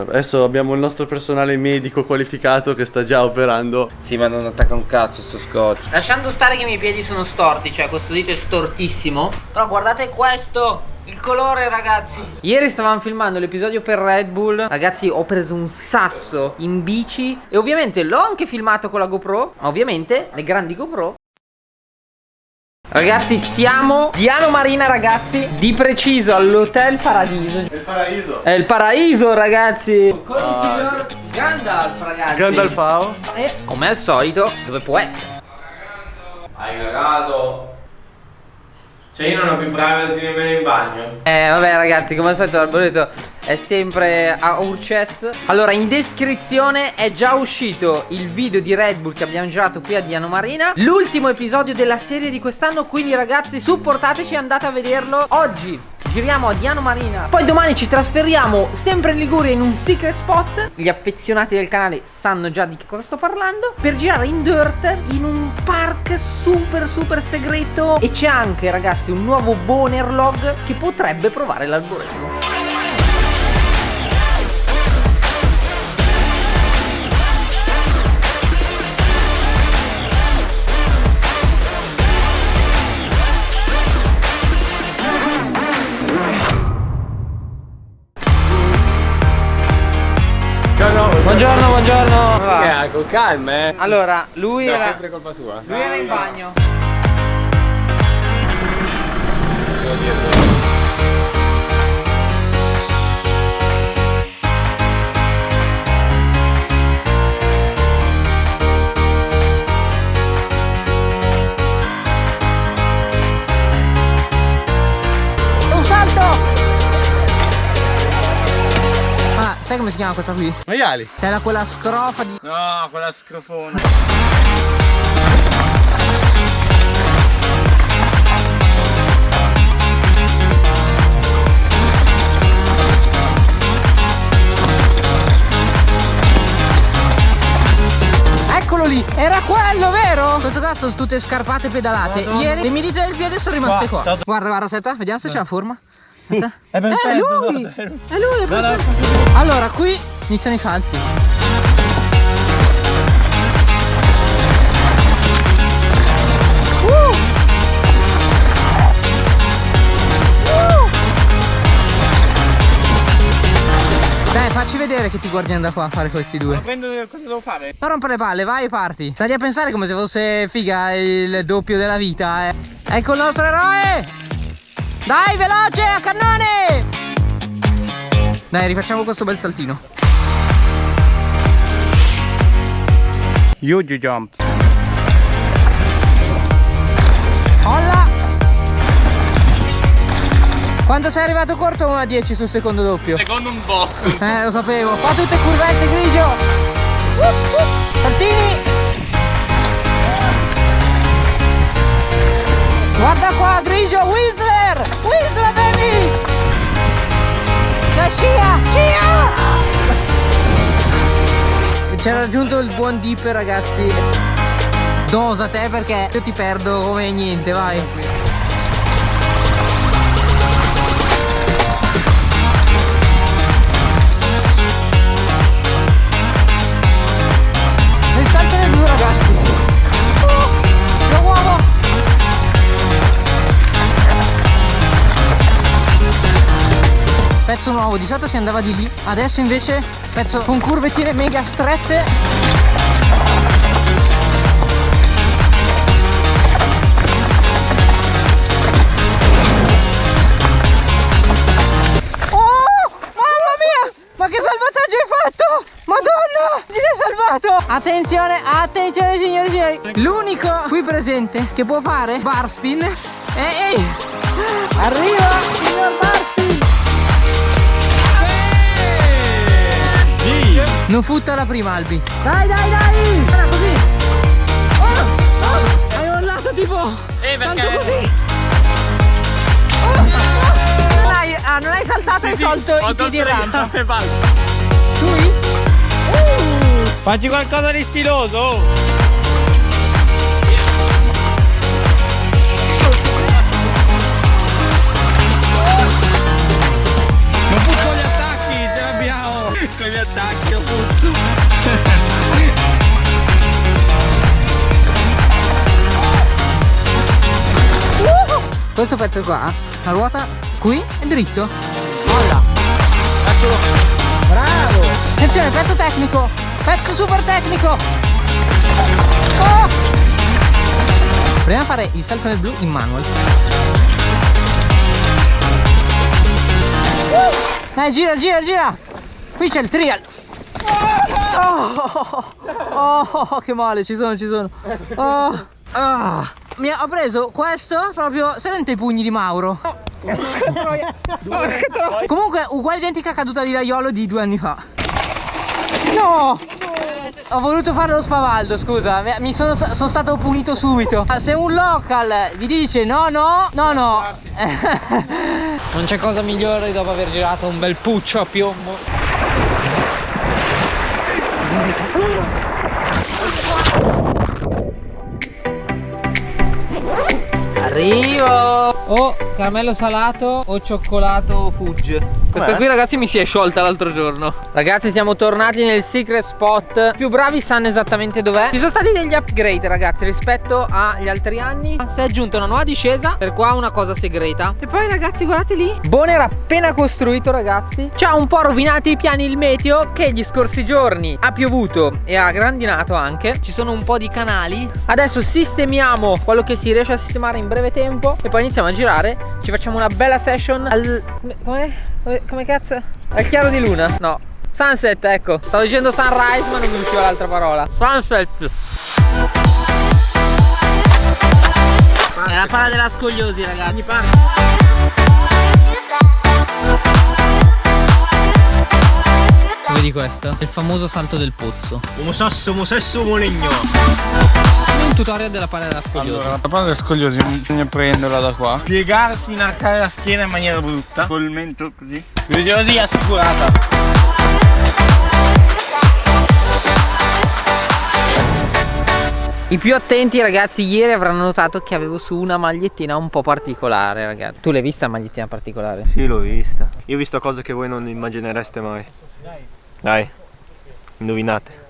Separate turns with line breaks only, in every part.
Adesso abbiamo il nostro personale medico qualificato che sta già operando.
Sì, ma non attacca un cazzo sto scotch.
Lasciando stare che i miei piedi sono storti, cioè questo dito è stortissimo. Però guardate questo. Il colore ragazzi Ieri stavamo filmando l'episodio per Red Bull Ragazzi ho preso un sasso in bici E ovviamente l'ho anche filmato con la GoPro Ma ovviamente le grandi GoPro Ragazzi siamo Diano Marina ragazzi Di preciso all'Hotel Paradiso
È il paraiso.
È il paraiso ragazzi Con il signor Gandalf ragazzi
Gandalfao.
E come al solito dove può essere
Hai cagato. Cioè io non ho più privacy nemmeno in bagno.
Eh vabbè ragazzi come al solito l'arboreto è sempre a Urces Allora in descrizione è già uscito il video di Red Bull che abbiamo girato qui a Diano Marina L'ultimo episodio della serie di quest'anno quindi ragazzi supportateci andate a vederlo Oggi giriamo a Diano Marina. Poi domani ci trasferiamo sempre in Liguria in un secret spot. Gli affezionati del canale sanno già di che cosa sto parlando. Per girare in dirt in un park super super segreto. E c'è anche ragazzi un nuovo boner log che potrebbe provare l'algoritmo va?
Eh, con calma, eh.
Allora, lui
È
era,
sempre colpa sua.
lui era in bagno.
Sai come si chiama questa qui?
Maiali.
C'è la quella scrofa di...
No, quella scrofona.
Eccolo lì! Era quello, vero? Questo qua sono tutte scarpate pedalate. Ieri le mie dita del piede sono rimaste qua. Guarda, guarda, aspetta, vediamo se c'è la forma.
È
Eh, è lui! È lui, è perfetto. Allora, qui iniziano i salti. Uh! Uh! Dai, facci vedere che ti guardi da qua a fare questi due.
Prendo cosa devo fare?
Non rompere le palle, vai e parti. Stai a pensare come se fosse figa il doppio della vita, eh. Ecco il nostro eroe! Dai, veloce, a cannone! Dai, rifacciamo questo bel saltino.
Huge jump.
Olla! Quando sei arrivato corto 1 a 10 sul secondo doppio?
Secondo un po'.
Eh, lo sapevo. Fa tutte curvette grigio. Uh, uh. Saltini. Guarda qua, grigio. Whistler. Whistler, baby. La scia. Scia. C'era raggiunto il buon dip, ragazzi. Dosa te perché io ti perdo come niente, vai. Pezzo nuovo, di solito si andava di lì Adesso invece pezzo con curvetine mega strette Oh! Attenzione, attenzione signori e signori! L'unico qui presente che può fare bar spin. Ehi! Arriva signor bar! Non futta la prima Albi! Dai dai dai! Guarda così! Oh, oh, hai mollato tipo...
Eh,
Tanto
perché?
così! Oh, oh, non, hai, ah, non hai saltato e hai tolto i piedi in rampa! Lui? Uh,
Facci qualcosa di stiloso. Butto gli attacchi. Con appunto.
Questo pezzo qua, la ruota qui è dritto. Molla. Bravo. Attenzione, pezzo tecnico. Pezzo super tecnico. Oh! Proviamo a fare il salto nel blu in manual. Dai, gira, gira, gira. Qui c'è il trial. Oh, oh, che male, ci sono, ci sono. Oh, ah. Mi ha- preso questo proprio. Sente i pugni di Mauro. Comunque, uguale identica caduta di Raiolo di due anni fa. No! Ho voluto fare lo spavaldo, scusa, mi- mi sono, sono stato punito subito. Se un local vi dice no, no, no, no.
Non c'è cosa migliore dopo aver girato un bel puccio a piombo. Arrivo! O caramello salato o cioccolato fudge. Questa qui ragazzi mi si è sciolta l'altro giorno. Ragazzi siamo tornati nel secret spot. I più bravi sanno esattamente dov'è. Ci sono stati degli upgrade ragazzi rispetto agli altri anni. Si è aggiunta una nuova discesa. Per qua una cosa segreta. E poi ragazzi guardate lì. Bone era appena costruito ragazzi. Ci ha un po' rovinato i piani il meteo che gli scorsi giorni ha piovuto e ha grandinato anche. Ci sono un po' di canali. Adesso sistemiamo quello che si riesce a sistemare in breve tempo. E poi iniziamo a girare. Ci facciamo una bella session al... come- Come? Cazzo? Al chiaro di luna? No. Sunset, ecco. Stavo dicendo sunrise, ma non mi usciva l'altra parola. Sunset. È la palla della scogliosi, ragazzi. Vedi questo? Il famoso salto del pozzo.
Uomo sasso, uomo sesso, uomo legno.
Un tutorial della palla della scogliosi.
Allora, la palla scogliosi bisogna prenderla da qua. Piegarsi, inarcare la schiena in maniera brutta. Col mento così. Scogliosi assicurata.
I più attenti ragazzi ieri avranno notato che avevo su una magliettina un po' particolare ragazzi Tu l'hai vista la magliettina particolare?
Sì, l'ho vista. Io ho visto cose che voi non immaginereste mai. Dai, indovinate.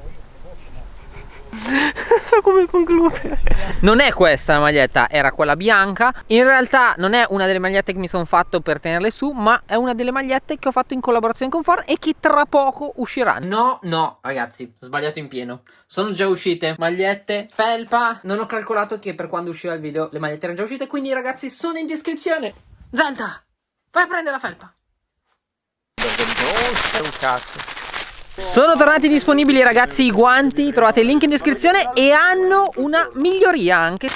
so come concludere.
Non è questa la maglietta, era quella bianca In realtà non è una delle magliette che mi sono fatto per tenerle su Ma è una delle magliette che ho fatto in collaborazione con Ford E che tra poco uscirà No, no ragazzi, ho sbagliato in pieno Sono già uscite magliette, felpa Non ho calcolato che per quando uscirà il video le magliette erano già uscite Quindi ragazzi sono in descrizione Zelda, vai a prendere la felpa
un cazzo.
Sono tornati disponibili ragazzi i guanti, trovate il link in descrizione e hanno una miglioria anche.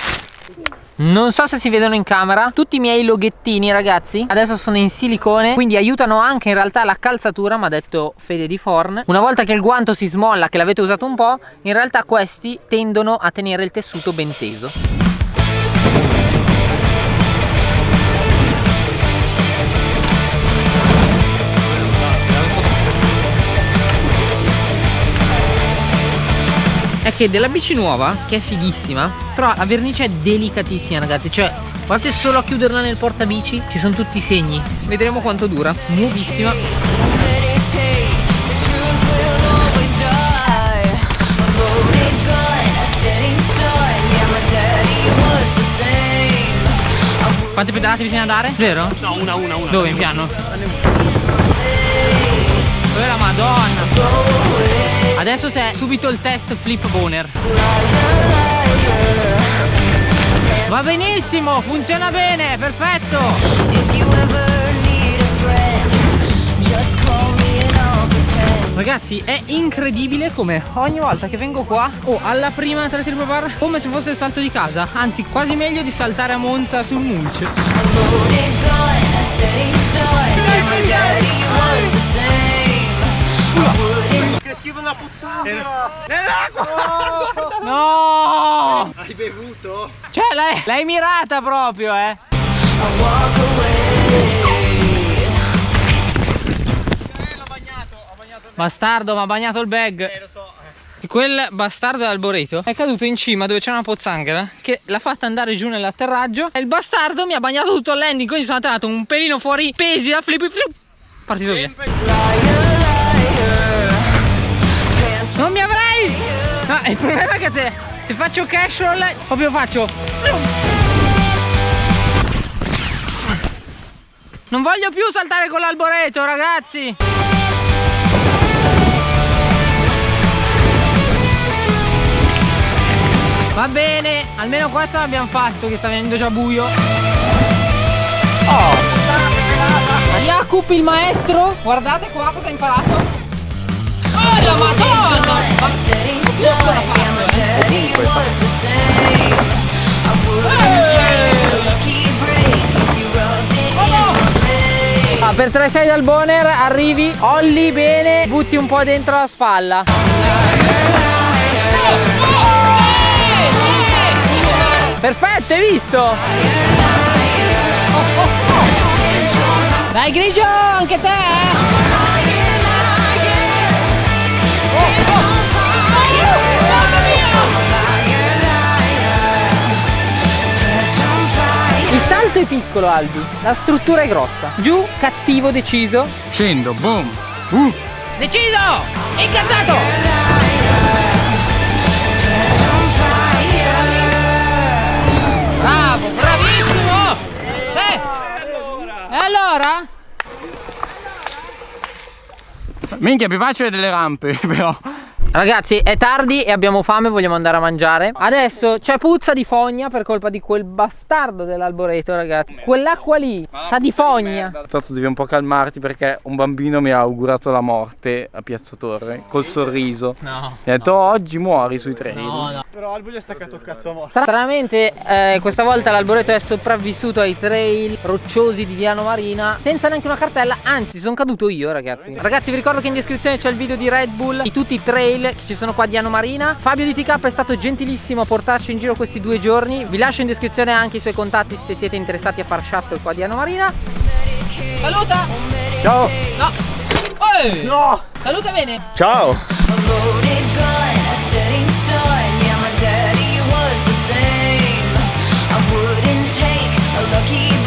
Non so se si vedono in camera. Tutti i miei loghettini ragazzi Adesso sono in silicone Quindi aiutano anche in realtà la calzatura Mi ha detto Fede di Forn. Una volta che il guanto si smolla Che l'avete usato un po' In realtà questi tendono a tenere il tessuto ben teso è che della bici nuova, che è fighissima, però la vernice è delicatissima ragazzi, cioè guardate solo a chiuderla nel portabici, ci sono tutti i segni, vedremo quanto dura, nuovissima. Quante pedalate bisogna dare? Vero?
No, una, una, una.
Dove in piano? Dove la madonna? Adesso c'è subito il test flip boner. Va benissimo, funziona bene, perfetto. Ragazzi è incredibile come ogni volta che vengo qua o alla prima tra triple bar come se fosse il salto di casa Anzi quasi meglio di saltare a Monza sul mulch
Che schifo una puzzata!
No!
Hai bevuto?
Cioè l'hai, mirata proprio eh. Bastardo mi ha bagnato il bag. Eh lo so Quel bastardo d'Alboreto è caduto in cima dove c'è una pozzanghera che l'ha fatta andare giù nell'atterraggio e il bastardo mi ha bagnato tutto il landing. Quindi sono andato un pelino fuori pesi da flip flip partito via.
Liar, liar.
Il problema è che se, se faccio cash roll, proprio faccio. Non voglio più saltare con l'alboreto, ragazzi. Va bene, almeno questo l'abbiamo fatto che sta venendo già buio. Oh! Jacob il maestro, guardate qua cosa ha imparato. Oh la madonna! Ah, per 3-6 dal boner arrivi, olli bene, butti un po' dentro la spalla. Perfetto, hai visto? Dai grigio, anche te! È piccolo Albi, la struttura è grossa. Giù, cattivo, deciso.
Scendo, boom.
Deciso! Incazzato! Bravo, bravissimo! Sì! E allora?
Minchia, più facile delle rampe, però.
Ragazzi è tardi e abbiamo fame, vogliamo andare a mangiare. Adesso c'è puzza di fogna per colpa di quel bastardo dell'alboreto ragazzi. Quell'acqua lì sa di fogna.
Tanto devi un po' calmarti perché un bambino mi ha augurato la morte a Piazza Torre col sorriso.
No
Mi ha detto oggi muori sui treni.
No no
Però Albo gli ha staccato il cazzo a morte.
Stranamente eh, questa volta l'alboreto è sopravvissuto ai trail rocciosi di Diano Marina senza neanche una cartella, anzi sono caduto io ragazzi. Ragazzi vi ricordo che in descrizione c'è il video di Red Bull, di tutti i trail che ci sono qua a Diano Marina. Fabio di TK è stato gentilissimo a portarci in giro questi due giorni. Vi lascio in descrizione anche i suoi contatti se siete interessati a far shuttle qua a Diano Marina. Saluta!
Ciao!
No! Ehi!
No!
Saluta bene!
Ciao!
時